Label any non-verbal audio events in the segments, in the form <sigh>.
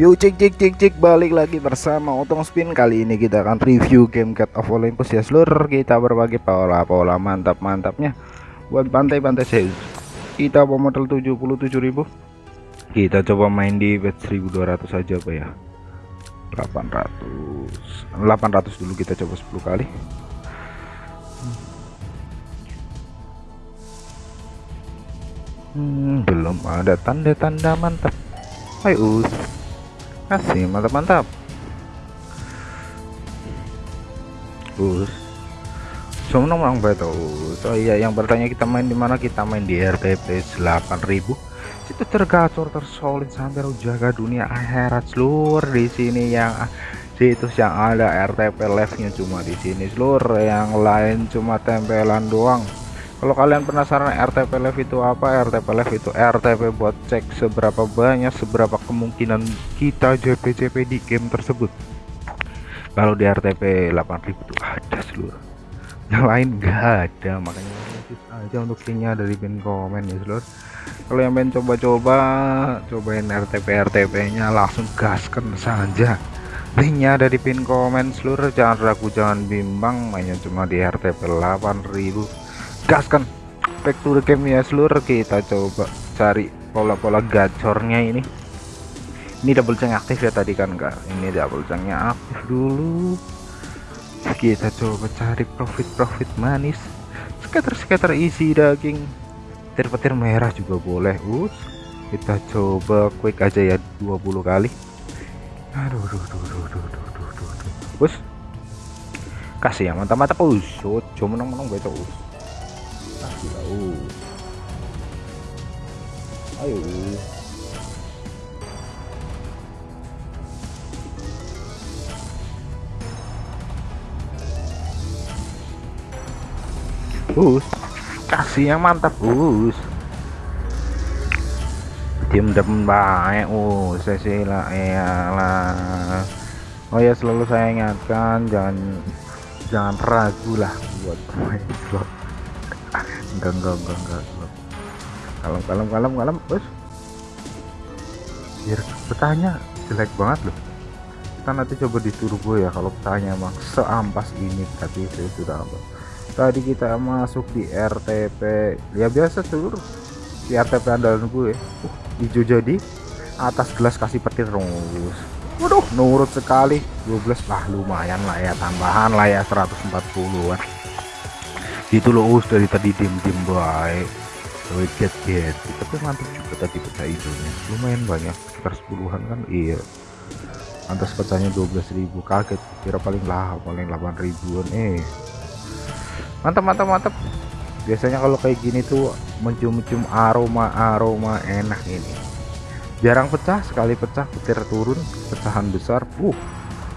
Yuk cek cek cek cek balik lagi bersama Otong Spin. Kali ini kita akan review game Cat of Olympus. Ya seluruh Kita berbagi pola-pola mantap-mantapnya Buat pantai-pantai Zeus Kita bawa modal 77.000 Kita coba main di bet 1200 saja apa ya. 800 800 dulu kita coba 10 kali. Hmm, Belum ada tanda-tanda mantap. Hai kasih mantap-mantap us. Cuma nomor betul oh iya yang bertanya kita main di mana? Kita main di RTP 8000 itu tergacor tersolid sampai jaga dunia akhirat. Seluruh di sini yang situs yang ada RTP live nya cuma di sini. Seluruh yang lain cuma tempelan doang kalau kalian penasaran RTP Live itu apa RTP Live itu RTP buat cek seberapa banyak seberapa kemungkinan kita JP-JP di game tersebut. Kalau di RTP 8000 itu ada seluruh. Yang lain enggak ada makanya aja untuk linknya dari pin komen ya seluruh. Kalau yang pengen coba-coba cobain RTP RTP nya langsung gaskan saja. Linknya ada di pin komen seluruh. Jangan ragu jangan bimbang mainnya cuma di RTP 8000 gaskan. Back to the game ya seluruh kita coba cari pola-pola gacornya ini. Ini double ceng aktif ya tadi kan enggak ini double cengnya aktif dulu. Kita coba cari profit-profit manis. Scatter-scatter isi daging. Petir-petir merah juga boleh us kita coba quick aja ya 20 kali. Aduh duh, duh, duh, duh, duh, duh, duh, us kasih ya mantap-mantap us cuma menang-menang betul us tahu ayo. Bus. Kasih yang mantap bus. Tim depan baik oh saya lah ya lah. Oh ya selalu saya ingatkan jangan jangan ragu lah buat main slot enggak enggak enggak enggak. Kalem kalem kalem kalem bos biar petanya jelek banget loh. Kita nanti coba di turbo ya kalau petanya emang seampas ini tapi saya sudah apa tadi kita masuk di RTP ya biasa seluruh di RTP andalan gue uh, hijau jadi atas gelas kasih petir terus waduh nurut sekali. 12 lah lumayan lah ya tambahan lah ya 140an itu loh us dari tadi dim dim baik get get tapi mantap juga tadi pecah hijaunya lumayan banyak sekitar sepuluhan kan? Iya. Atas pecahnya 12.000 kaget. Kira paling lah paling 8 ribuan eh. Mantap mantap mantap. Biasanya kalau kayak gini tuh mencium-cium aroma aroma enak ini. Jarang pecah sekali pecah petir turun pecahan besar. Uh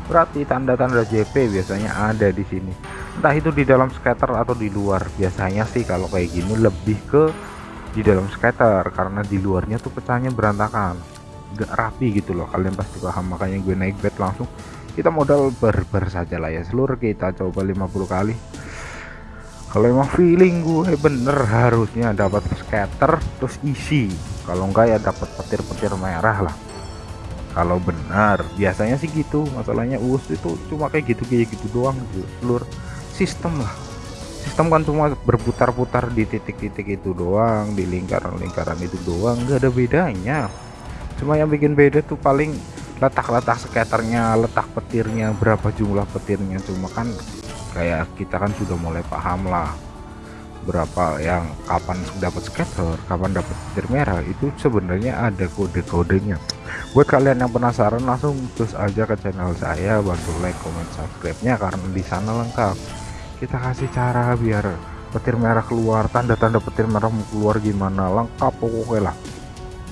berarti tanda-tanda JP biasanya ada di sini entah itu di dalam skater atau di luar. Biasanya sih kalau kayak gini lebih ke di dalam skater. Karena di luarnya tuh pecahnya berantakan. Gak rapi gitu loh. Kalian pasti paham. Makanya gue naik bed langsung. Kita modal berber saja lah ya. Seluruh kita coba 50 kali. Kalau emang feeling gue bener harusnya dapat skater terus isi. Kalau enggak ya dapat petir-petir merah lah. Kalau benar. Biasanya sih gitu. Masalahnya us itu cuma kayak gitu kayak gitu doang gitu seluruh sistem lah. Sistem kan cuma berputar-putar di titik-titik itu doang di lingkaran-lingkaran itu doang nggak ada bedanya. Cuma yang bikin beda tuh paling letak-letak skaternya letak petirnya berapa jumlah petirnya. Cuma kan kayak kita kan sudah mulai paham lah berapa yang kapan dapat skater kapan dapat petir merah. Itu sebenarnya ada kode-kodenya. Buat kalian yang penasaran langsung terus aja ke channel saya. Bantu like comment subscribe nya karena di sana lengkap kita kasih cara biar petir merah keluar tanda-tanda petir merah mau keluar gimana lengkap pokoknya lah.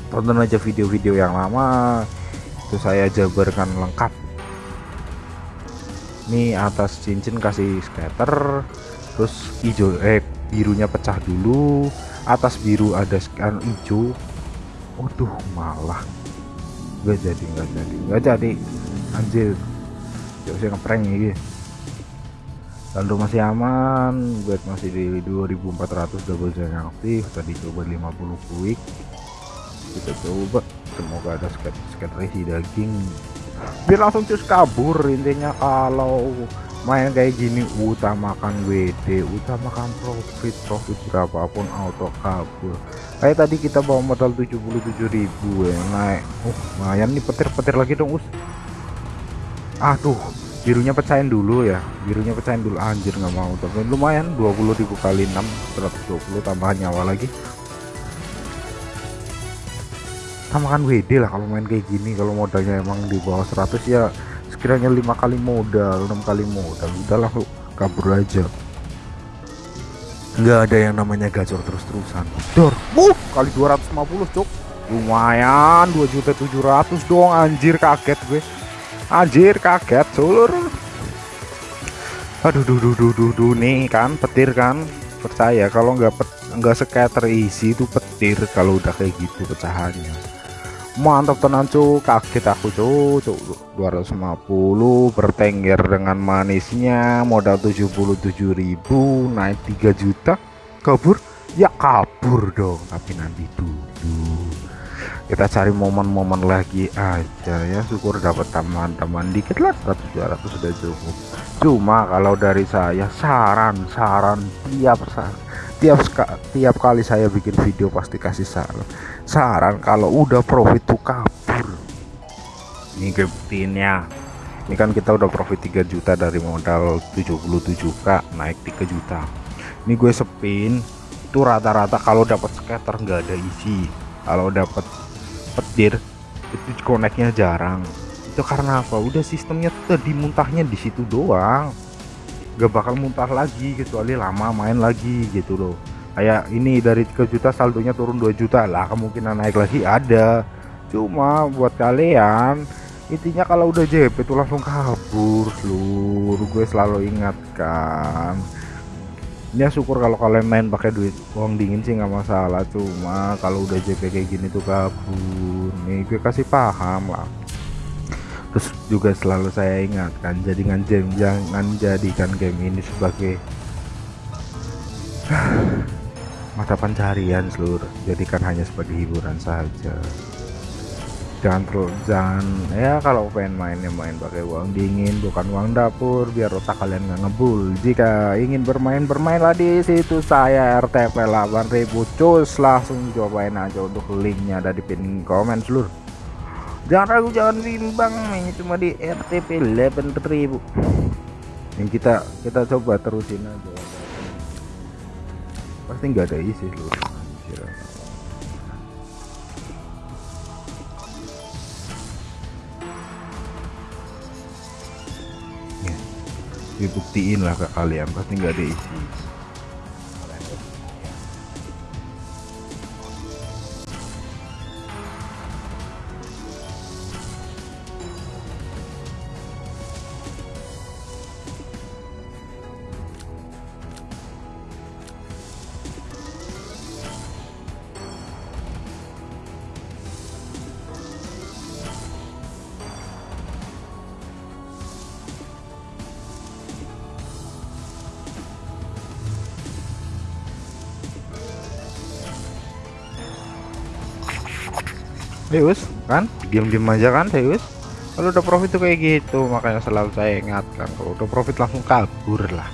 Tonton aja video-video yang lama itu saya jabarkan lengkap. Ini atas cincin kasih scatter terus hijau eh birunya pecah dulu. Atas biru ada scan hijau. Waduh malah. Gak jadi nggak jadi nggak jadi. Anjir. Jauh saya ngeprank ini saldo masih aman buat masih di 2400 double yang aktif tadi coba 50 quick. Kita coba semoga ada sket sket resi daging. Biar langsung cus kabur intinya kalau main kayak gini utamakan WD utamakan profit profit berapapun auto kabur. Kayak tadi kita bawa modal 77.000 ya naik. Uh lumayan nih petir-petir lagi dong us. Aduh birunya pecahin dulu ya. Birunya pecahin dulu. Anjir nggak mau. Tapi lumayan 20.000 kali 6 120 tambahan nyawa lagi. Samakan WD lah kalau main kayak gini. Kalau modalnya emang di bawah 100 ya sekiranya lima kali modal enam kali modal udah langsung kabur aja. Nggak ada yang namanya gacor terus-terusan. Dor uh, kali 250 cuk. Lumayan 2 juta 700 dong anjir kaget gue anjir kaget seluruh aduh duh duh duh duh, duh nih kan petir kan. Percaya kalau nggak nggak scatter isi itu petir kalau udah kayak gitu pecahannya. Mantap tenan cuk kaget aku cuk cuk 250 bertengger dengan manisnya modal 77.000 naik 3 juta. Kabur? Ya kabur dong. Tapi nanti dulu kita cari momen-momen lagi aja ya. Syukur dapat tambahan-tambahan dikit lah 100 200 sudah cukup. Cuma kalau dari saya saran-saran tiap saran tiap tiap kali saya bikin video pasti kasih saran. Saran kalau udah profit tuh kabur. Ini buktinya. Ini kan kita udah profit 3 juta dari modal 77k naik 3 juta. Ini gue sepin itu rata-rata kalau dapat scatter nggak ada isi. Kalau dapat petir itu koneknya jarang. Itu karena apa? Udah sistemnya tadi muntahnya di situ doang. Gak bakal muntah lagi kecuali lama main lagi gitu loh. Kayak ini dari 3 juta saldonya turun 2 juta lah kemungkinan naik lagi ada. Cuma buat kalian intinya kalau udah JP itu langsung kabur seluruh. Gue selalu ingatkan ya syukur kalau kalian main pakai duit uang dingin sih nggak masalah. Cuma kalau udah JP kayak gini tuh kabur nih gue kasih paham lah. Terus juga selalu saya ingatkan jadikan game jangan jadikan game ini sebagai <sighs> mata pencarian seluruh. Jadikan hanya sebagai hiburan saja jangan terlalu jangan ya kalau pengen mainnya main pakai uang dingin bukan uang dapur biar otak kalian nggak ngebul. Jika ingin bermain bermainlah di situ. Saya RTP 8000 cus langsung cobain aja untuk linknya ada di pin komen seluruh. Jangan ragu jangan bimbang ini cuma di RTP 8000 yang kita kita coba terusin aja. Pasti nggak ada isi loh dibuktiin lah ke kalian pasti nggak ada isi Deus kan? Diam-diam aja kan Deus? Kalau udah profit tuh kayak gitu makanya selalu saya ingatkan kalau udah profit langsung kabur lah.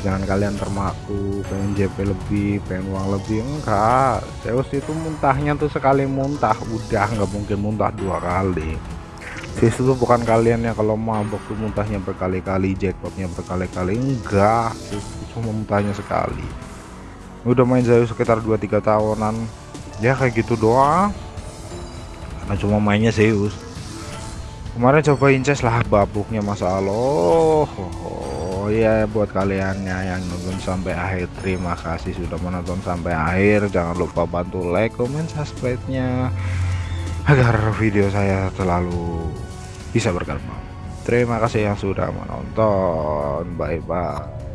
Jangan kalian termaku pengen JP lebih pengen uang lebih enggak. Zeus itu muntahnya tuh sekali muntah udah nggak mungkin muntah dua kali. Zeus itu bukan kalian yang kalau mabok tuh muntahnya berkali-kali jackpotnya berkali-kali enggak. Zeus cuma muntahnya sekali. Udah main Zeus sekitar 2-3 tahunan. Ya kayak gitu doang nah cuma mainnya Zeus. Kemarin coba inces lah babuknya Masa Allah oh, ya buat kalian yang nonton sampai akhir terima kasih sudah menonton sampai akhir. Jangan lupa bantu like comment subscribe nya agar video saya selalu bisa berkembang terima kasih yang sudah menonton. Bye bye